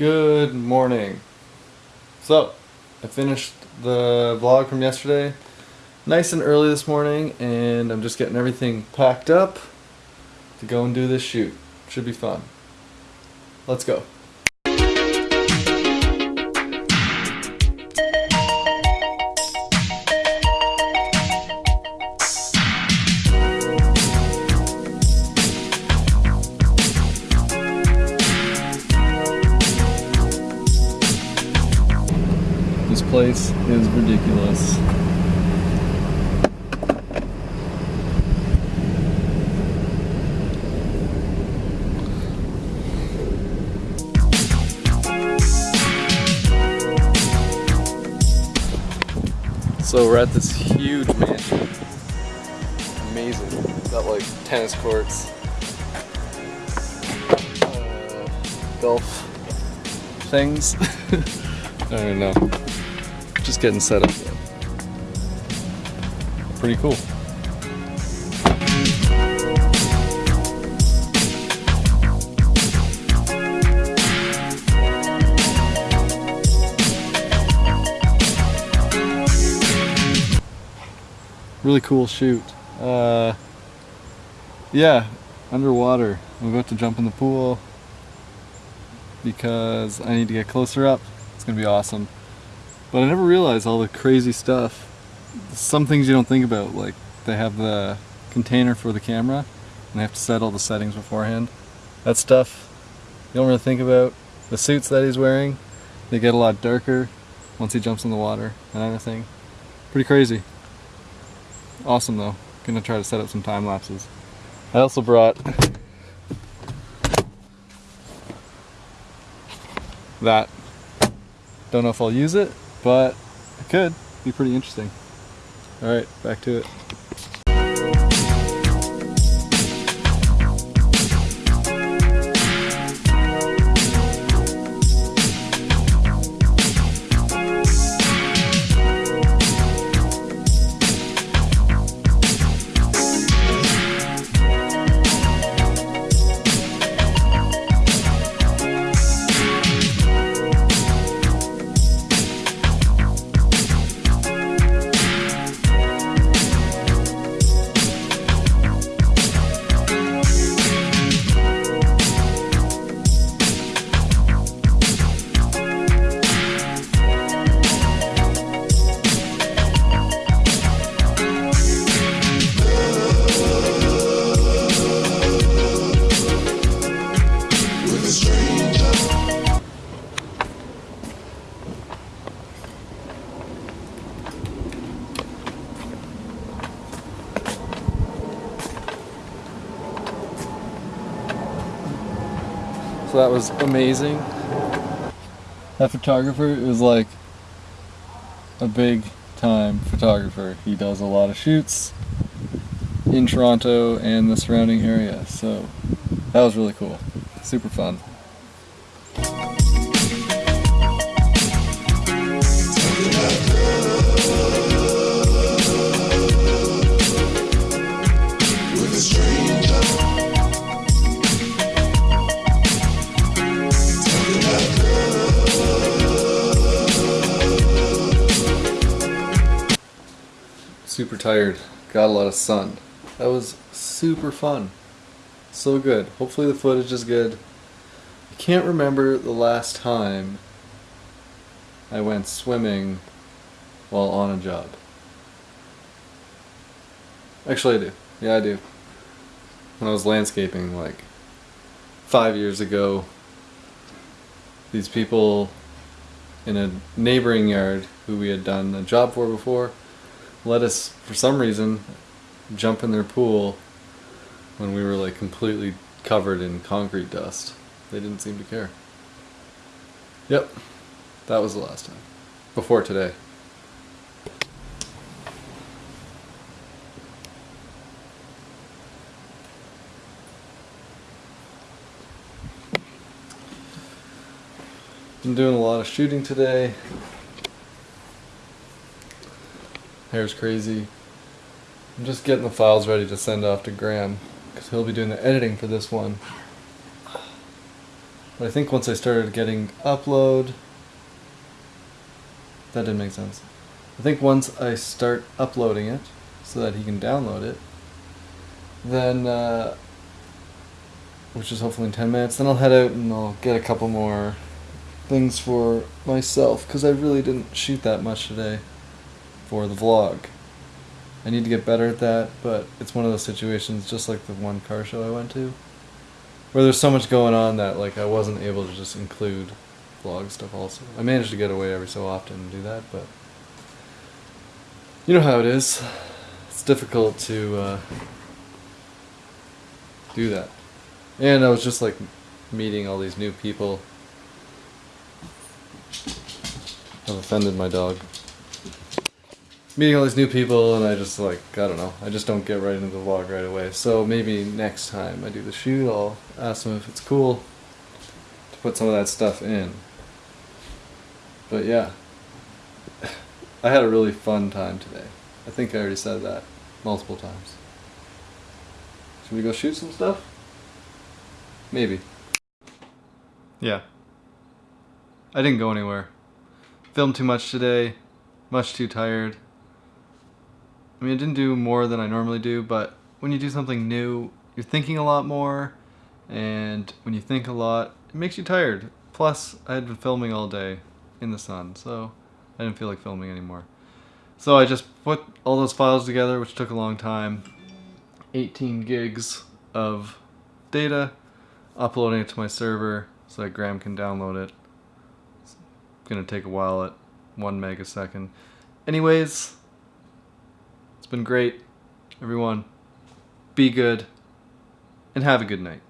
Good morning. So, I finished the vlog from yesterday nice and early this morning and I'm just getting everything packed up to go and do this shoot. Should be fun. Let's go. Place is ridiculous. So we're at this huge mansion. Amazing. Got like tennis courts, uh, golf things. I don't know. Just getting set up. Pretty cool. Really cool shoot. Uh, yeah, underwater. I'm about to jump in the pool because I need to get closer up. It's gonna be awesome. But I never realized all the crazy stuff. Some things you don't think about, like they have the container for the camera and they have to set all the settings beforehand. That stuff you don't really think about. The suits that he's wearing, they get a lot darker once he jumps in the water and everything. Pretty crazy. Awesome though. Gonna try to set up some time lapses. I also brought that. Don't know if I'll use it, but it could be pretty interesting. Alright, back to it. So that was amazing. That photographer is like a big time photographer. He does a lot of shoots in Toronto and the surrounding area. So that was really cool. Super fun. Super tired. Got a lot of sun. That was super fun. So good. Hopefully the footage is good. I can't remember the last time I went swimming while on a job. Actually I do. Yeah I do. When I was landscaping like five years ago, these people in a neighboring yard who we had done a job for before let us, for some reason, jump in their pool when we were like completely covered in concrete dust. They didn't seem to care. Yep, that was the last time. Before today. Been doing a lot of shooting today. Hair's crazy. I'm just getting the files ready to send off to Graham because he'll be doing the editing for this one. But I think once I started getting upload, that didn't make sense. I think once I start uploading it so that he can download it, then, uh, which is hopefully in 10 minutes, then I'll head out and I'll get a couple more things for myself because I really didn't shoot that much today for the vlog. I need to get better at that, but it's one of those situations just like the one car show I went to where there's so much going on that like I wasn't able to just include vlog stuff also. I managed to get away every so often and do that, but you know how it is. It's difficult to uh, do that. And I was just like meeting all these new people. I've offended my dog. Meeting all these new people, and I just like, I don't know, I just don't get right into the vlog right away. So maybe next time I do the shoot, I'll ask them if it's cool to put some of that stuff in. But yeah, I had a really fun time today. I think I already said that multiple times. Should we go shoot some stuff? Maybe. Yeah. I didn't go anywhere. Filmed too much today. Much too tired. I mean, I didn't do more than I normally do, but when you do something new, you're thinking a lot more, and when you think a lot, it makes you tired. Plus, I had been filming all day in the sun, so I didn't feel like filming anymore. So I just put all those files together, which took a long time. 18 gigs of data, uploading it to my server so that Graham can download it. It's gonna take a while at one megasecond. Anyways, been great. Everyone, be good and have a good night.